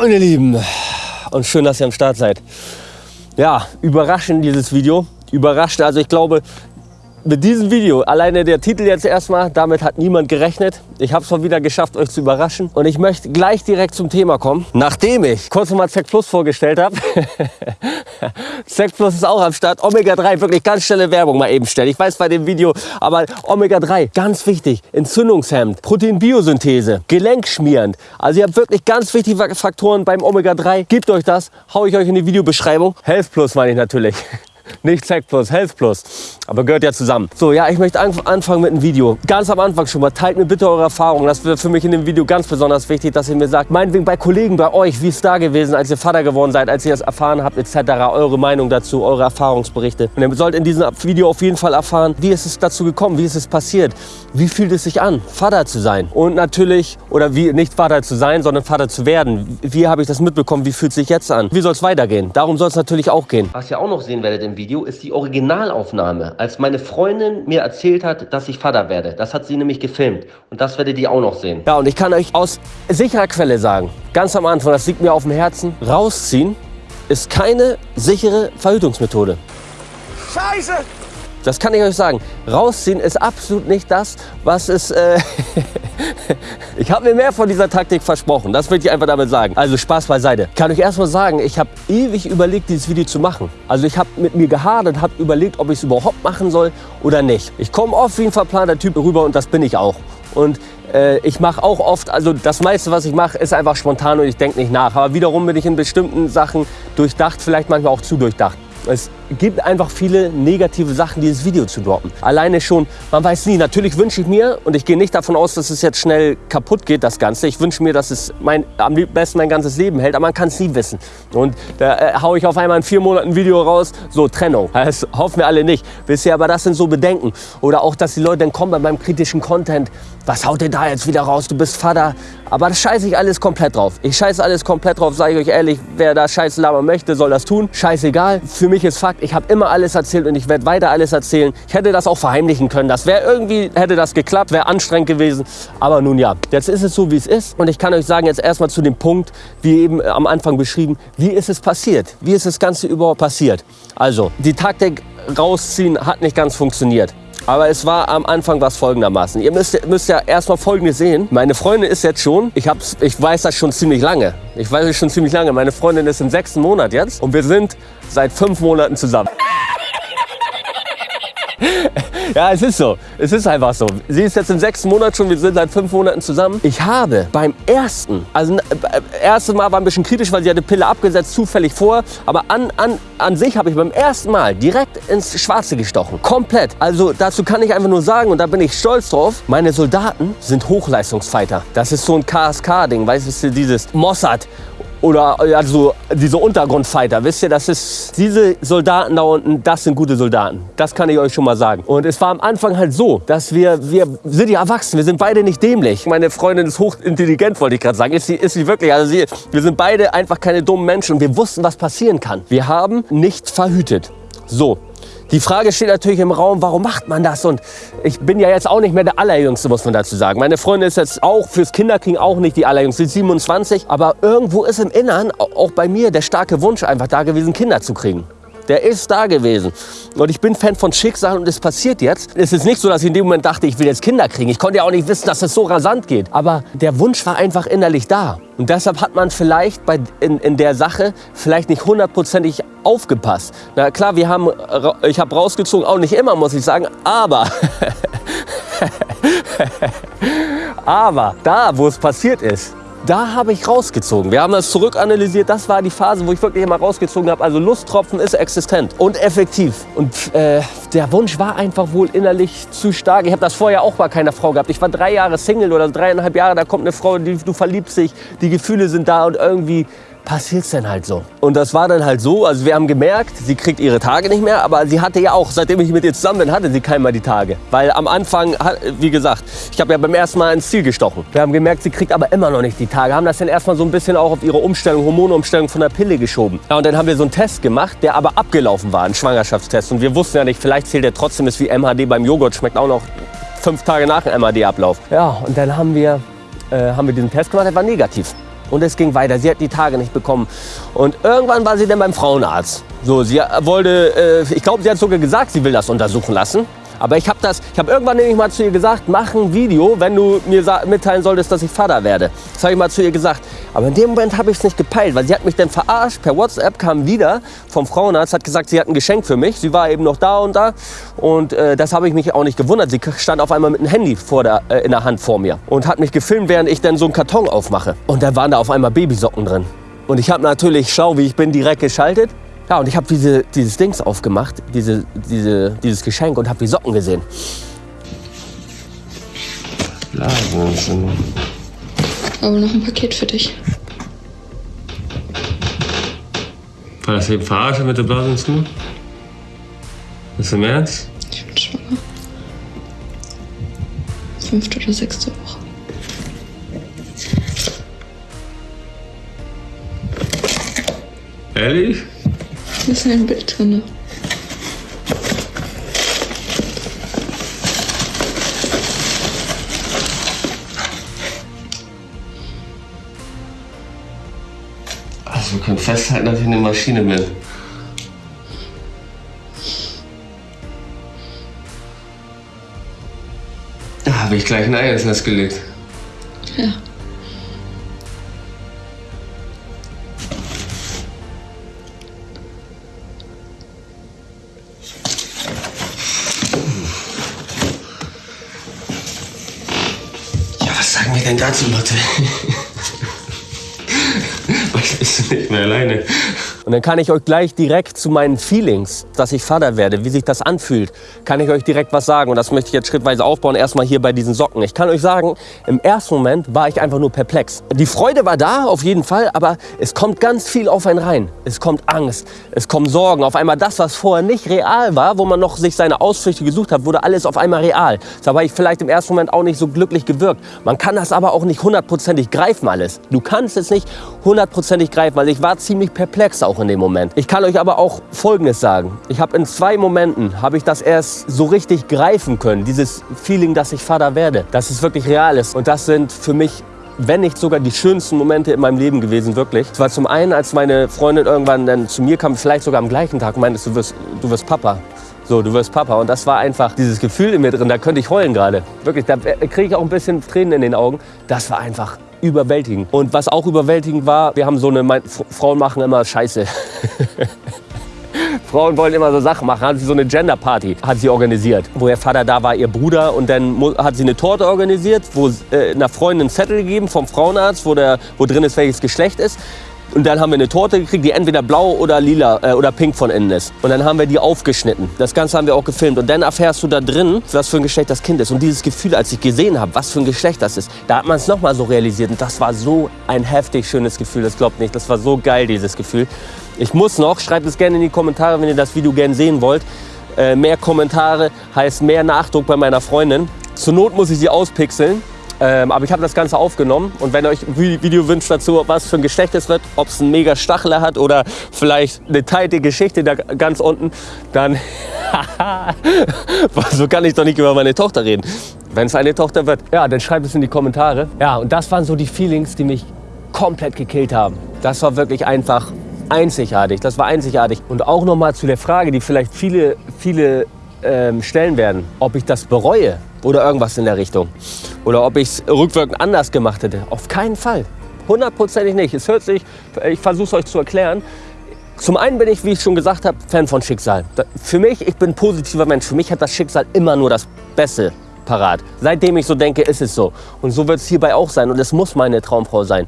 Meine Lieben, und schön, dass ihr am Start seid. Ja, überraschend dieses Video. Überrascht, also ich glaube, mit diesem Video, alleine der Titel jetzt erstmal, damit hat niemand gerechnet. Ich habe es mal wieder geschafft, euch zu überraschen. Und ich möchte gleich direkt zum Thema kommen. Nachdem ich kurz nochmal Zack Plus vorgestellt habe. Zack Plus ist auch am Start. Omega 3, wirklich ganz schnelle Werbung mal eben stellen. Ich weiß bei dem Video, aber Omega 3, ganz wichtig. Entzündungshemmend, Proteinbiosynthese, gelenkschmierend. Also ihr habt wirklich ganz wichtige Faktoren beim Omega 3. Gebt euch das, hau ich euch in die Videobeschreibung. Health Plus meine ich natürlich. Nicht Zack Plus, Health Plus. Aber gehört ja zusammen. So, ja, ich möchte anfangen mit einem Video. Ganz am Anfang schon mal, teilt mir bitte eure Erfahrungen. Das wäre für mich in dem Video ganz besonders wichtig, dass ihr mir sagt, meinetwegen bei Kollegen, bei euch, wie ist da gewesen, als ihr Vater geworden seid, als ihr das erfahren habt, etc. Eure Meinung dazu, eure Erfahrungsberichte. Und ihr sollt in diesem Video auf jeden Fall erfahren, wie ist es dazu gekommen, wie ist es passiert, wie fühlt es sich an, Vater zu sein. Und natürlich, oder wie, nicht Vater zu sein, sondern Vater zu werden. Wie habe ich das mitbekommen, wie fühlt es sich jetzt an? Wie soll es weitergehen? Darum soll es natürlich auch gehen. Was ihr auch noch sehen werdet im Video, ist die Originalaufnahme, als meine Freundin mir erzählt hat, dass ich Vater werde. Das hat sie nämlich gefilmt und das werdet ihr auch noch sehen. Ja, und ich kann euch aus sicherer Quelle sagen, ganz am Anfang, das liegt mir auf dem Herzen, rausziehen ist keine sichere Verhütungsmethode. Scheiße! Das kann ich euch sagen. Rausziehen ist absolut nicht das, was es... Äh ich habe mir mehr von dieser Taktik versprochen. Das will ich einfach damit sagen. Also Spaß beiseite. Kann ich erst mal sagen, ich habe ewig überlegt, dieses Video zu machen. Also ich habe mit mir gehadert, habe überlegt, ob ich es überhaupt machen soll oder nicht. Ich komme oft wie ein verplanter Typ rüber und das bin ich auch. Und äh, ich mache auch oft, also das meiste, was ich mache, ist einfach spontan und ich denke nicht nach. Aber wiederum bin ich in bestimmten Sachen durchdacht, vielleicht manchmal auch zu durchdacht. Es gibt einfach viele negative Sachen, dieses Video zu droppen. Alleine schon, man weiß nie, natürlich wünsche ich mir, und ich gehe nicht davon aus, dass es jetzt schnell kaputt geht, das Ganze. Ich wünsche mir, dass es mein, am besten mein ganzes Leben hält, aber man kann es nie wissen. Und da äh, haue ich auf einmal in vier Monaten ein Video raus, so Trennung. Das hoffen wir alle nicht. Ihr, aber das sind so Bedenken. Oder auch, dass die Leute dann kommen bei meinem kritischen Content, was haut ihr da jetzt wieder raus, du bist Vater. Aber das scheiße ich alles komplett drauf. Ich scheiße alles komplett drauf, sage ich euch ehrlich, wer da scheiße labern möchte, soll das tun. Scheißegal. Für mich ist Fakt, ich habe immer alles erzählt und ich werde weiter alles erzählen. Ich hätte das auch verheimlichen können. Das wäre irgendwie, hätte das geklappt, wäre anstrengend gewesen. Aber nun ja, jetzt ist es so, wie es ist. Und ich kann euch sagen, jetzt erstmal zu dem Punkt, wie eben am Anfang beschrieben, wie ist es passiert? Wie ist das Ganze überhaupt passiert? Also, die Taktik rausziehen hat nicht ganz funktioniert. Aber es war am Anfang was folgendermaßen. Ihr müsst, müsst ja erstmal Folgendes sehen. Meine Freundin ist jetzt schon, ich, hab's, ich weiß das schon ziemlich lange. Ich weiß es schon ziemlich lange. Meine Freundin ist im sechsten Monat jetzt und wir sind seit fünf Monaten zusammen. Ja, es ist so. Es ist einfach so. Sie ist jetzt im sechsten Monat schon, wir sind seit fünf Monaten zusammen. Ich habe beim ersten, also äh, erstes Mal war ein bisschen kritisch, weil sie hatte Pille abgesetzt, zufällig vor. Aber an, an, an sich habe ich beim ersten Mal direkt ins Schwarze gestochen. Komplett. Also dazu kann ich einfach nur sagen, und da bin ich stolz drauf, meine Soldaten sind Hochleistungsfighter. Das ist so ein KSK-Ding, weißt du, dieses Mossad oder also diese Untergrundfighter, wisst ihr, das ist diese Soldaten da unten, das sind gute Soldaten. Das kann ich euch schon mal sagen. Und es war am Anfang halt so, dass wir, wir sind ja erwachsen, wir sind beide nicht dämlich. Meine Freundin ist hochintelligent, wollte ich gerade sagen. Ist sie, ist sie wirklich, also sie, wir sind beide einfach keine dummen Menschen und wir wussten, was passieren kann. Wir haben nicht verhütet. So, die Frage steht natürlich im Raum, warum macht man das? Und ich bin ja jetzt auch nicht mehr der Allerjüngste, muss man dazu sagen. Meine Freundin ist jetzt auch fürs Kinderkriegen auch nicht die Allerjüngste, sie ist 27. Aber irgendwo ist im Innern, auch bei mir, der starke Wunsch einfach da gewesen, Kinder zu kriegen. Der ist da gewesen. Und ich bin Fan von Schicksal und es passiert jetzt. Es ist nicht so, dass ich in dem Moment dachte, ich will jetzt Kinder kriegen. Ich konnte ja auch nicht wissen, dass es so rasant geht. Aber der Wunsch war einfach innerlich da. Und deshalb hat man vielleicht bei, in, in der Sache vielleicht nicht hundertprozentig aufgepasst. Na klar, wir haben, ich habe rausgezogen, auch nicht immer, muss ich sagen, aber... aber da, wo es passiert ist, da habe ich rausgezogen. Wir haben das zurückanalysiert. Das war die Phase, wo ich wirklich immer rausgezogen habe. Also Lusttropfen ist existent und effektiv. Und äh, der Wunsch war einfach wohl innerlich zu stark. Ich habe das vorher auch bei keiner Frau gehabt. Ich war drei Jahre Single oder dreieinhalb Jahre. Da kommt eine Frau, die, du verliebst dich, die Gefühle sind da und irgendwie passiert es dann halt so. Und das war dann halt so, also wir haben gemerkt, sie kriegt ihre Tage nicht mehr, aber sie hatte ja auch, seitdem ich mit ihr zusammen bin, hatte sie keinmal die Tage. Weil am Anfang, wie gesagt, ich habe ja beim ersten Mal ins Ziel gestochen. Wir haben gemerkt, sie kriegt aber immer noch nicht die Tage. Haben das dann erstmal so ein bisschen auch auf ihre Umstellung, Hormonumstellung von der Pille geschoben. Ja, und dann haben wir so einen Test gemacht, der aber abgelaufen war, ein Schwangerschaftstest. Und wir wussten ja nicht, vielleicht zählt der trotzdem, ist wie MHD beim Joghurt, schmeckt auch noch fünf Tage nach dem MHD-Ablauf. Ja, und dann haben wir, äh, haben wir diesen Test gemacht, der war negativ. Und es ging weiter. Sie hat die Tage nicht bekommen. Und irgendwann war sie dann beim Frauenarzt. So, sie wollte, äh, ich glaube, sie hat sogar gesagt, sie will das untersuchen lassen. Aber ich habe das, ich habe irgendwann nämlich mal zu ihr gesagt, mach ein Video, wenn du mir mitteilen solltest, dass ich Vater werde. Das habe ich mal zu ihr gesagt. Aber in dem Moment habe ich es nicht gepeilt, weil sie hat mich dann verarscht. Per WhatsApp kam wieder vom Frauenarzt, hat gesagt, sie hat ein Geschenk für mich. Sie war eben noch da und da. Und äh, das habe ich mich auch nicht gewundert. Sie stand auf einmal mit einem Handy vor der, äh, in der Hand vor mir und hat mich gefilmt, während ich dann so einen Karton aufmache. Und da waren da auf einmal Babysocken drin. Und ich habe natürlich, schau wie ich bin, direkt geschaltet. Ja, und ich habe diese, dieses Dings aufgemacht, diese, diese, dieses Geschenk und habe die Socken gesehen. Blasen. Aber noch ein Paket für dich. War das eben verarsche mit der Blasen zu? Ist im Ernst? Ich bin schwanger. Fünfte oder sechste Woche. Ehrlich? Da ist ein Bild drin. Also wir können festhalten, dass ich eine Maschine bin. Da habe ich gleich ein Ei ins Nest gelegt. Ja. Dazu, Lotte? Was bist du nicht mehr alleine? Und dann kann ich euch gleich direkt zu meinen Feelings, dass ich Vater werde, wie sich das anfühlt, kann ich euch direkt was sagen. Und das möchte ich jetzt schrittweise aufbauen, erstmal hier bei diesen Socken. Ich kann euch sagen, im ersten Moment war ich einfach nur perplex. Die Freude war da, auf jeden Fall, aber es kommt ganz viel auf einen rein. Es kommt Angst, es kommen Sorgen. Auf einmal das, was vorher nicht real war, wo man noch sich seine Ausflüchte gesucht hat, wurde alles auf einmal real. Da war ich vielleicht im ersten Moment auch nicht so glücklich gewirkt. Man kann das aber auch nicht hundertprozentig greifen alles. Du kannst es nicht hundertprozentig greifen, weil ich war ziemlich perplex auch in dem Moment. Ich kann euch aber auch Folgendes sagen. Ich habe in zwei Momenten, habe ich das erst so richtig greifen können. Dieses Feeling, dass ich Vater werde, dass es wirklich real ist. Und das sind für mich wenn nicht sogar die schönsten Momente in meinem Leben gewesen, wirklich. Es war zum einen, als meine Freundin irgendwann dann zu mir kam, vielleicht sogar am gleichen Tag, meinte, du wirst, du wirst Papa. So, du wirst Papa. Und das war einfach dieses Gefühl in mir drin, da könnte ich heulen gerade. Wirklich, da kriege ich auch ein bisschen Tränen in den Augen. Das war einfach überwältigend. Und was auch überwältigend war, wir haben so eine, mein, Frauen machen immer Scheiße. Frauen wollen immer so Sachen machen. Hat sie so eine Gender-Party hat sie organisiert, wo ihr Vater da war, ihr Bruder. Und dann hat sie eine Torte organisiert, wo äh, einer Freundin einen Zettel gegeben vom Frauenarzt, wo, der, wo drin ist, welches Geschlecht ist. Und dann haben wir eine Torte gekriegt, die entweder blau oder lila äh, oder pink von innen ist. Und dann haben wir die aufgeschnitten. Das Ganze haben wir auch gefilmt. Und dann erfährst du da drin, was für ein Geschlecht das Kind ist. Und dieses Gefühl, als ich gesehen habe, was für ein Geschlecht das ist, da hat man es nochmal so realisiert. Und das war so ein heftig schönes Gefühl. Das glaubt nicht. Das war so geil, dieses Gefühl. Ich muss noch, schreibt es gerne in die Kommentare, wenn ihr das Video gerne sehen wollt. Äh, mehr Kommentare heißt mehr Nachdruck bei meiner Freundin. Zur Not muss ich sie auspixeln. Ähm, aber ich habe das Ganze aufgenommen und wenn ihr euch ein Video wünscht dazu, was für ein Geschlecht es wird, ob es einen mega Stachler hat oder vielleicht eine teilte Geschichte da ganz unten, dann so kann ich doch nicht über meine Tochter reden. Wenn es eine Tochter wird, ja, dann schreibt es in die Kommentare. Ja, und das waren so die Feelings, die mich komplett gekillt haben. Das war wirklich einfach einzigartig. Das war einzigartig. Und auch noch mal zu der Frage, die vielleicht viele, viele ähm, stellen werden, ob ich das bereue oder irgendwas in der Richtung. Oder ob ich es rückwirkend anders gemacht hätte. Auf keinen Fall. Hundertprozentig nicht. Es hört sich, ich versuche es euch zu erklären. Zum einen bin ich, wie ich schon gesagt habe, Fan von Schicksal. Für mich, ich bin ein positiver Mensch. Für mich hat das Schicksal immer nur das Beste parat. Seitdem ich so denke, ist es so. Und so wird es hierbei auch sein. Und es muss meine Traumfrau sein.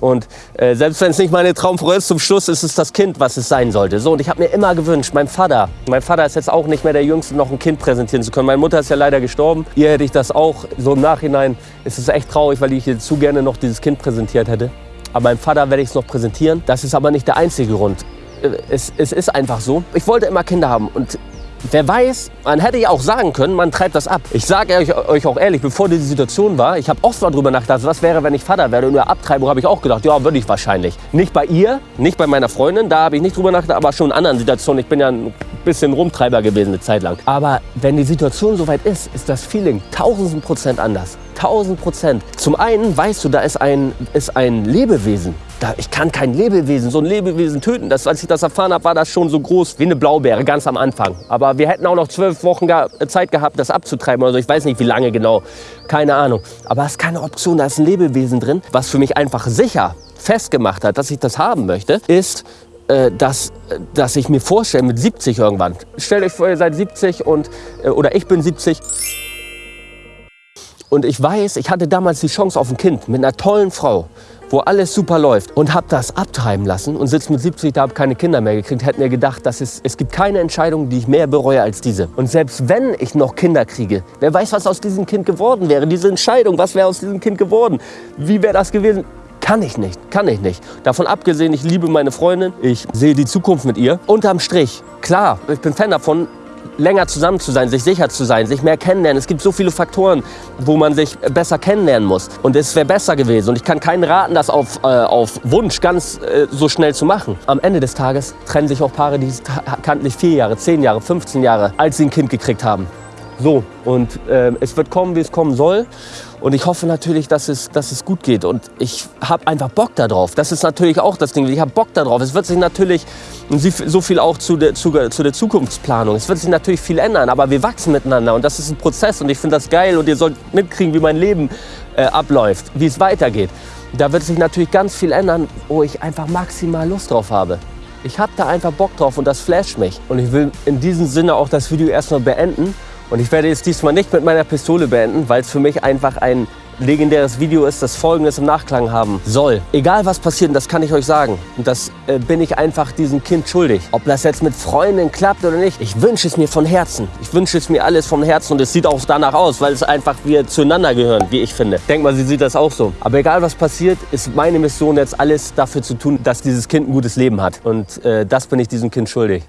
Und äh, selbst wenn es nicht meine Traumfrau ist, zum Schluss ist es das Kind, was es sein sollte. So, und ich habe mir immer gewünscht, mein Vater, mein Vater ist jetzt auch nicht mehr der Jüngste, noch ein Kind präsentieren zu können. Meine Mutter ist ja leider gestorben. Ihr hätte ich das auch. So im Nachhinein ist es echt traurig, weil ich ihr zu gerne noch dieses Kind präsentiert hätte. Aber meinem Vater werde ich es noch präsentieren. Das ist aber nicht der einzige Grund. Äh, es, es ist einfach so. Ich wollte immer Kinder haben und Wer weiß, man hätte ja auch sagen können, man treibt das ab. Ich sage euch, euch auch ehrlich, bevor diese Situation war, ich habe oft mal drüber nachgedacht, was wäre, wenn ich Vater werde. Und der Abtreibung habe ich auch gedacht, ja, würde ich wahrscheinlich. Nicht bei ihr, nicht bei meiner Freundin, da habe ich nicht drüber nachgedacht, aber schon in anderen Situationen. Ich bin ja ein bisschen Rumtreiber gewesen eine Zeit lang. Aber wenn die Situation soweit ist, ist das Feeling tausend Prozent anders 1000 Prozent. Zum einen weißt du, da ist ein, ist ein Lebewesen. Da, ich kann kein Lebewesen, so ein Lebewesen töten. Das, als ich das erfahren habe, war das schon so groß wie eine Blaubeere, ganz am Anfang. Aber wir hätten auch noch zwölf Wochen Zeit gehabt, das abzutreiben. Also ich weiß nicht, wie lange genau. Keine Ahnung. Aber es ist keine Option, da ist ein Lebewesen drin. Was für mich einfach sicher festgemacht hat, dass ich das haben möchte, ist, äh, dass, dass ich mir vorstelle, mit 70 irgendwann. Stellt euch vor, ihr seid 70 und, äh, oder ich bin 70 und ich weiß, ich hatte damals die Chance auf ein Kind mit einer tollen Frau, wo alles super läuft und habe das abtreiben lassen und sitze mit 70 da, habe keine Kinder mehr gekriegt, hätte mir gedacht, dass es, es gibt keine Entscheidung, die ich mehr bereue als diese. Und selbst wenn ich noch Kinder kriege, wer weiß, was aus diesem Kind geworden wäre, diese Entscheidung, was wäre aus diesem Kind geworden, wie wäre das gewesen? Kann ich nicht, kann ich nicht. Davon abgesehen, ich liebe meine Freundin, ich sehe die Zukunft mit ihr. Unterm Strich, klar, ich bin Fan davon, länger zusammen zu sein, sich sicher zu sein, sich mehr kennenlernen. Es gibt so viele Faktoren, wo man sich besser kennenlernen muss. Und es wäre besser gewesen. Und ich kann keinen raten, das auf, äh, auf Wunsch ganz äh, so schnell zu machen. Am Ende des Tages trennen sich auch Paare, die kannten sich vier Jahre, zehn Jahre, 15 Jahre, als sie ein Kind gekriegt haben. So, und äh, es wird kommen, wie es kommen soll. Und ich hoffe natürlich, dass es, dass es gut geht. Und ich habe einfach Bock darauf. Das ist natürlich auch das Ding. Ich habe Bock darauf. Es wird sich natürlich so viel auch zu der, zu, zu der Zukunftsplanung. Es wird sich natürlich viel ändern, aber wir wachsen miteinander. Und das ist ein Prozess. Und ich finde das geil. Und ihr sollt mitkriegen, wie mein Leben äh, abläuft, wie es weitergeht. Da wird sich natürlich ganz viel ändern, wo ich einfach maximal Lust drauf habe. Ich habe da einfach Bock drauf und das flasht mich. Und ich will in diesem Sinne auch das Video erstmal beenden. Und ich werde jetzt diesmal nicht mit meiner Pistole beenden, weil es für mich einfach ein legendäres Video ist, das Folgendes im Nachklang haben soll. Egal was passiert, das kann ich euch sagen. Und das äh, bin ich einfach diesem Kind schuldig. Ob das jetzt mit Freunden klappt oder nicht, ich wünsche es mir von Herzen. Ich wünsche es mir alles vom Herzen und es sieht auch danach aus, weil es einfach wir zueinander gehören, wie ich finde. Denk mal, sie sieht das auch so. Aber egal was passiert, ist meine Mission jetzt alles dafür zu tun, dass dieses Kind ein gutes Leben hat. Und äh, das bin ich diesem Kind schuldig.